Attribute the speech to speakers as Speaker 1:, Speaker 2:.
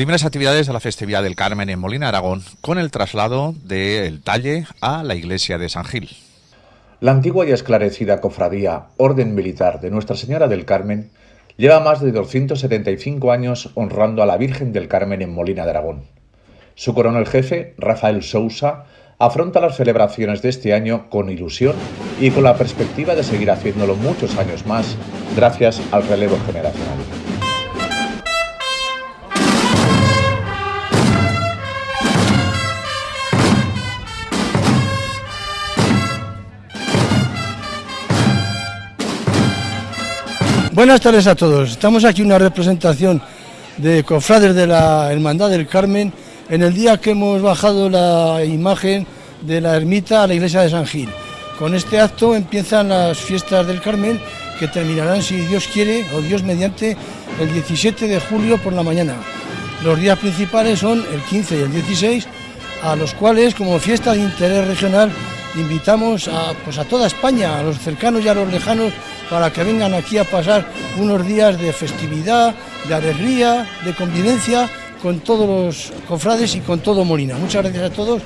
Speaker 1: Primeras actividades de la festividad del Carmen en Molina Aragón con el traslado del talle a la iglesia de San Gil.
Speaker 2: La antigua y esclarecida cofradía Orden Militar de Nuestra Señora del Carmen lleva más de 275 años honrando a la Virgen del Carmen en Molina de Aragón. Su coronel jefe, Rafael Sousa, afronta las celebraciones de este año con ilusión y con la perspectiva de seguir haciéndolo muchos años más gracias al relevo generacional.
Speaker 3: Buenas tardes a todos. Estamos aquí una representación de cofrades de la Hermandad del Carmen en el día que hemos bajado la imagen de la ermita a la iglesia de San Gil. Con este acto empiezan las fiestas del Carmen que terminarán, si Dios quiere o Dios mediante, el 17 de julio por la mañana. Los días principales son el 15 y el 16, a los cuales, como fiesta de interés regional, invitamos a, pues a toda España, a los cercanos y a los lejanos, para que vengan aquí a pasar unos días de festividad, de alegría, de convivencia con todos los cofrades y con todo Molina. Muchas gracias a todos.